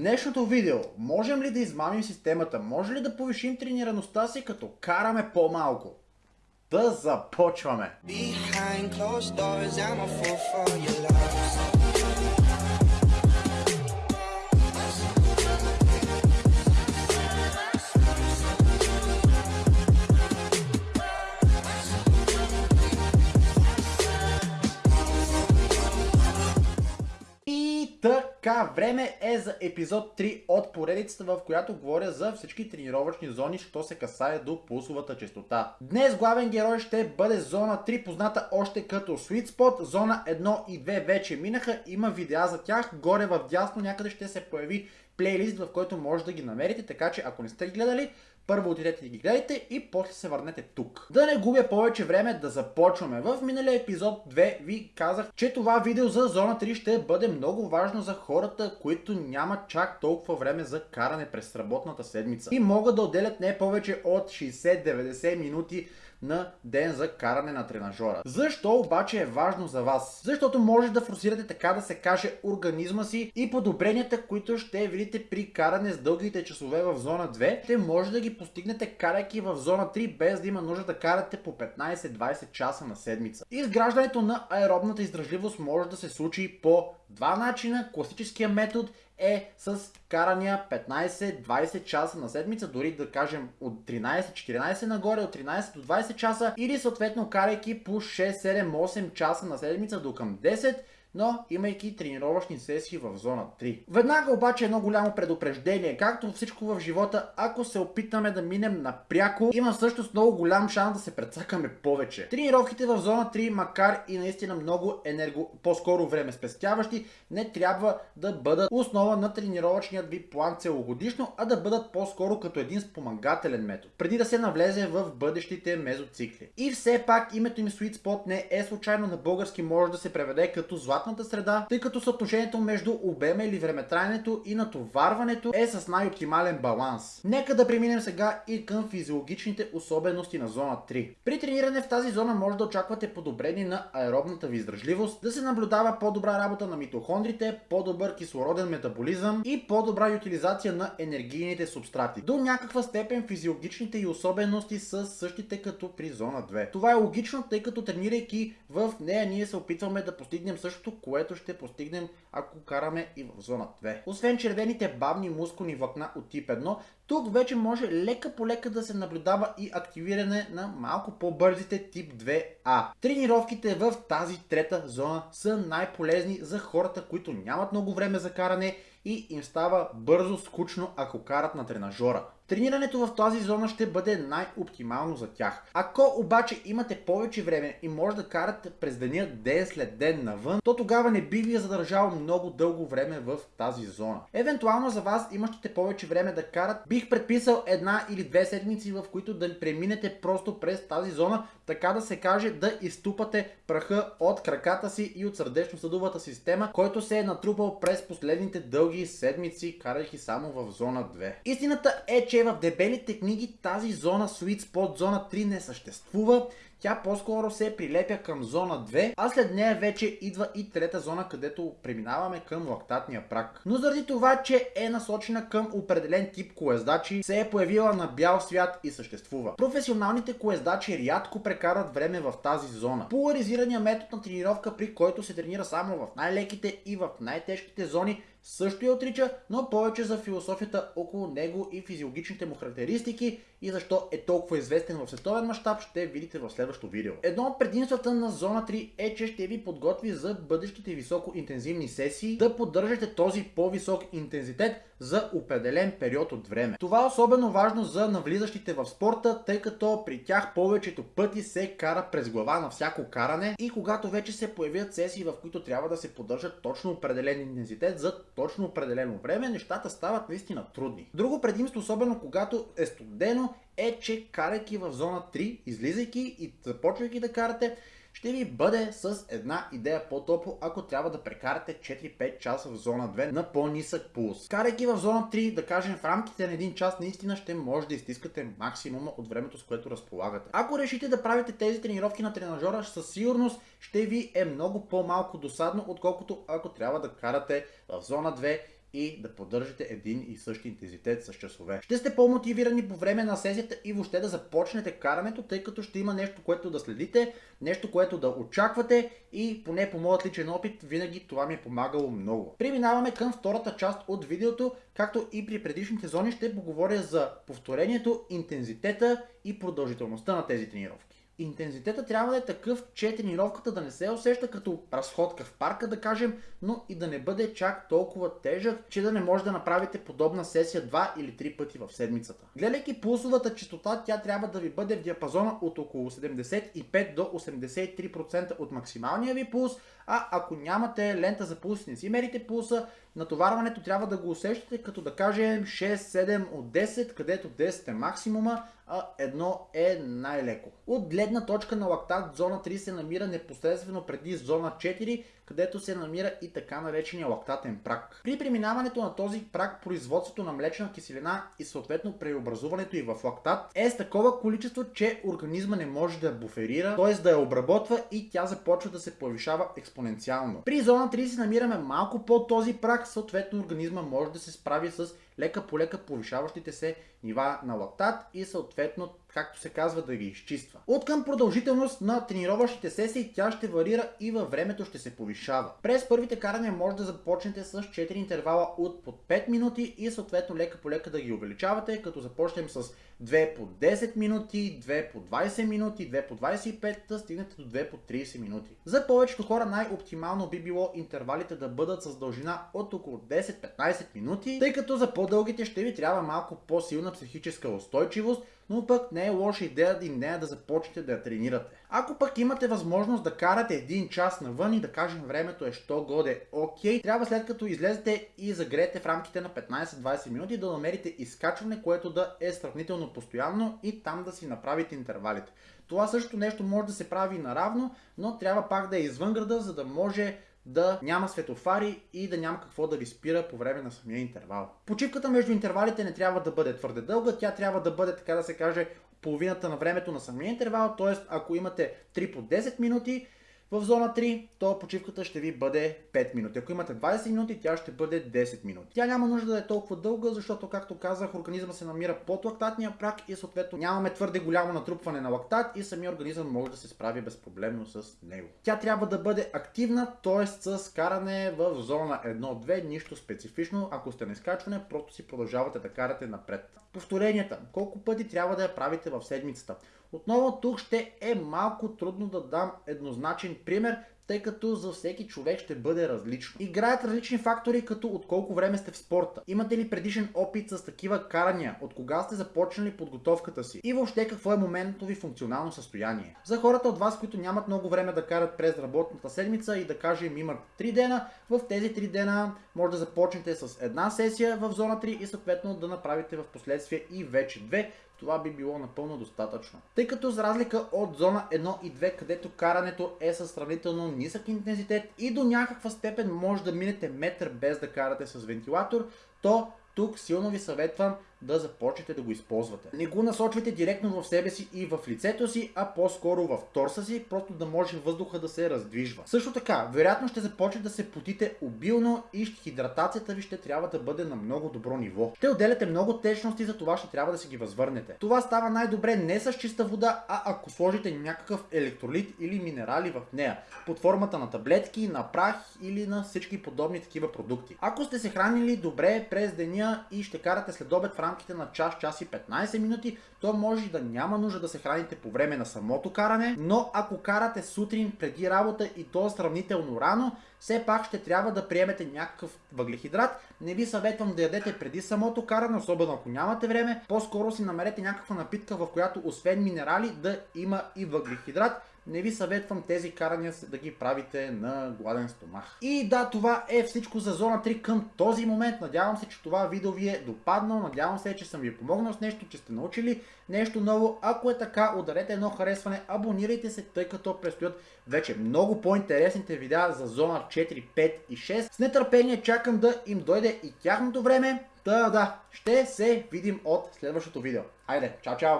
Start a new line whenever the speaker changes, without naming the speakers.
днешното видео можем ли да измамим системата? Може ли да повишим тренираността си като караме по-малко? Да започваме! Behind closed doors, I'm a fool for your love. Така, време е за епизод 3 от поредицата, в която говоря за всички тренировъчни зони, що се касае до пулсовата частота. Днес главен герой ще бъде зона 3, позната още като Sweet Spot. Зона 1 и 2 вече минаха, има видеа за тях. Горе в дясно някъде ще се появи плейлист, в който може да ги намерите, така че ако не сте ги гледали, първо отидете и ги гледайте и после се върнете тук. Да не губя повече време да започваме. В миналия епизод 2 ви казах, че това видео за зона 3 ще бъде много важно за хората, които нямат чак толкова време за каране през работната седмица. И могат да отделят не повече от 60-90 минути на ден за каране на тренажора. Защо обаче е важно за вас? Защото може да форсирате така да се каже организма си и подобренията, които ще видите при каране с дългите часове в зона 2, ще може да ги постигнете карайки в зона 3 без да има нужда да карате по 15-20 часа на седмица. Изграждането на аеробната издръжливост може да се случи по два начина. Класическия метод е с карания 15-20 часа на седмица, дори да кажем от 13-14 нагоре, от 13 до 20 часа или съответно карайки по 6-7-8 часа на седмица до към 10 но имайки тренировъчни сесии в зона 3. Веднага обаче едно голямо предупреждение, както всичко в живота, ако се опитаме да минем напряко, има всъщност много голям шанс да се прецакаме повече. Тренировките в зона 3, макар и наистина много енерго, по-скоро време спестяващи, не трябва да бъдат основа на тренировъчният ви план целогодишно, а да бъдат по-скоро като един спомагателен метод, преди да се навлезе в бъдещите мезоцикли. И все пак името им Sweet Spot не е случайно на български може да се преведе като злат златната среда, тъй като съотношението между обема или времетраенето и натоварването е с най-оптимален баланс. Нека да преминем сега и към физиологичните особености на зона 3. При трениране в тази зона може да очаквате подобрение на аеробната ви издръжливост, да се наблюдава по-добра работа на митохондрите, по-добър кислороден метаболизъм и по-добра ютилизация на енергийните субстрати. До някаква степен физиологичните и особености са същите като при зона 2. Това е логично, тъй като тренирайки в нея ние се опитваме да постигнем същото нещо, което ще постигнем ако караме и в зона 2. Освен червените бавни мускулни влакна от тип 1, тук вече може лека по лека да се наблюдава и активиране на малко по-бързите тип 2А. Тренировките в тази трета зона са най-полезни за хората, които нямат много време за каране и им става бързо скучно, ако карат на тренажора. Тренирането в тази зона ще бъде най-оптимално за тях. Ако обаче имате повече време и може да карате през деня ден след ден навън, то тогава не би ви е задържало много дълго време в тази зона. Евентуално за вас имащите повече време да карат, бих предписал една или две седмици, в които да преминете просто през тази зона, така да се каже да изтупате праха от краката си и от сърдечно-съдовата система, който се е натрупал през последните дълги седмици, карайки само в зона 2. Истината е, че в дебелите книги тази зона Sweet Spot, зона 3 не съществува. Тя по-скоро се прилепя към зона 2, а след нея вече идва и трета зона, където преминаваме към лактатния прак. Но заради това, че е насочена към определен тип колездачи, се е появила на бял свят и съществува. Професионалните колездачи рядко прекарат време в тази зона. Поларизирания метод на тренировка, при който се тренира само в най-леките и в най-тежките зони, също я отрича, но повече за философията около него и физиологичните му характеристики и защо е толкова известен в световен мащаб ще видите в следващото видео. Едно от предимствата на зона 3 е, че ще ви подготви за бъдещите високо интензивни сесии да поддържате този по-висок интензитет за определен период от време. Това е особено важно за навлизащите в спорта, тъй като при тях повечето пъти се кара през глава на всяко каране и когато вече се появят сесии, в които трябва да се поддържат точно определен интензитет за точно определено време, нещата стават наистина трудни. Друго предимство, особено когато е студено, е, че карайки в зона 3, излизайки и започвайки да карате, ще ви бъде с една идея по-топло, ако трябва да прекарате 4-5 часа в зона 2 на по-нисък пулс. Карайки в зона 3, да кажем в рамките на един час, наистина ще може да изтискате максимума от времето, с което разполагате. Ако решите да правите тези тренировки на тренажера, със сигурност ще ви е много по-малко досадно, отколкото ако трябва да карате в зона 2 и да поддържате един и същи интензитет с часове. Ще сте по-мотивирани по време на сесията и въобще да започнете карането, тъй като ще има нещо, което да следите, нещо, което да очаквате и поне по моят личен опит винаги това ми е помагало много. Преминаваме към втората част от видеото, както и при предишните зони ще поговоря за повторението, интензитета и продължителността на тези тренировки интензитета трябва да е такъв, че тренировката да не се усеща като разходка в парка, да кажем, но и да не бъде чак толкова тежък, че да не може да направите подобна сесия 2 или 3 пъти в седмицата. Гледайки пулсовата частота, тя трябва да ви бъде в диапазона от около 75 до 83% от максималния ви пулс, а ако нямате лента за пулс не си мерите пулса, натоварването трябва да го усещате като да кажем 6-7 от 10, където 10 е максимума, а едно е най-леко. От гледна точка на лактат, зона 3 се намира непосредствено преди зона 4, където се намира и така наречения лактатен прак. При преминаването на този прак, производството на млечна киселина и съответно преобразуването и в лактат е с такова количество, че организма не може да буферира, т.е. да я обработва и тя започва да се повишава експоненциално. При зона 3 се намираме малко под този прак, съответно организма може да се справи с лека по лека повишаващите се нива на лактат и съответно, Fett, но както се казва, да ги изчиства. От към продължителност на тренировъчните сесии тя ще варира и във времето ще се повишава. През първите карания може да започнете с 4 интервала от под 5 минути и съответно лека по лека да ги увеличавате, като започнем с 2 по 10 минути, 2 по 20 минути, 2 по 25, да стигнете до 2 по 30 минути. За повечето хора най-оптимално би било интервалите да бъдат с дължина от около 10-15 минути, тъй като за по-дългите ще ви трябва малко по-силна психическа устойчивост, но пък не е лоша идея и не е да започнете да я тренирате. Ако пък имате възможност да карате един час навън и да кажем времето е що годе окей, трябва след като излезете и загреете в рамките на 15-20 минути да намерите изкачване, което да е сравнително постоянно и там да си направите интервалите. Това също нещо може да се прави наравно, но трябва пак да е извън града, за да може да няма светофари и да няма какво да ви спира по време на самия интервал. Почивката между интервалите не трябва да бъде твърде дълга, тя трябва да бъде, така да се каже, половината на времето на самия интервал, т.е. ако имате 3 по 10 минути, в зона 3, то почивката ще ви бъде 5 минути. Ако имате 20 минути, тя ще бъде 10 минути. Тя няма нужда да е толкова дълга, защото, както казах, организма се намира под лактатния прак и съответно нямаме твърде голямо натрупване на лактат и самия организъм може да се справи безпроблемно с него. Тя трябва да бъде активна, т.е. с каране в зона 1-2, нищо специфично. Ако сте на изкачване, просто си продължавате да карате напред. Повторенията. Колко пъти трябва да я правите в седмицата? Отново тук ще е малко трудно да дам еднозначен пример, тъй като за всеки човек ще бъде различно. Играят различни фактори, като от колко време сте в спорта. Имате ли предишен опит с такива карания? От кога сте започнали подготовката си? И въобще какво е моментното ви функционално състояние? За хората от вас, които нямат много време да карат през работната седмица и да кажем имат 3 дена, в тези 3 дена може да започнете с една сесия в зона 3 и съответно да направите в последствие и вече две, това би било напълно достатъчно. Тъй като за разлика от зона 1 и 2, където карането е със сравнително нисък интензитет и до някаква степен може да минете метър без да карате с вентилатор, то тук силно ви съветвам да започнете да го използвате. Не го насочвайте директно в себе си и в лицето си, а по-скоро в торса си, просто да може въздуха да се раздвижва. Също така, вероятно ще започне да се потите обилно и хидратацията ви ще трябва да бъде на много добро ниво. Ще отделяте много течности, за това ще трябва да си ги възвърнете. Това става най-добре не с чиста вода, а ако сложите някакъв електролит или минерали в нея, под формата на таблетки, на прах или на всички подобни такива продукти. Ако сте се хранили добре през деня и ще карате след обед в рамките на час, час и 15 минути, то може да няма нужда да се храните по време на самото каране, но ако карате сутрин преди работа и то сравнително рано, все пак ще трябва да приемете някакъв въглехидрат. Не ви съветвам да ядете преди самото каране, особено ако нямате време. По-скоро си намерете някаква напитка, в която освен минерали да има и въглехидрат не ви съветвам тези карания да ги правите на гладен стомах. И да, това е всичко за зона 3 към този момент. Надявам се, че това видео ви е допаднало. Надявам се, че съм ви помогнал с нещо, че сте научили нещо ново. Ако е така, ударете едно харесване, абонирайте се, тъй като предстоят вече много по-интересните видеа за зона 4, 5 и 6. С нетърпение чакам да им дойде и тяхното време. Да, да, ще се видим от следващото видео. Айде, чао, чао!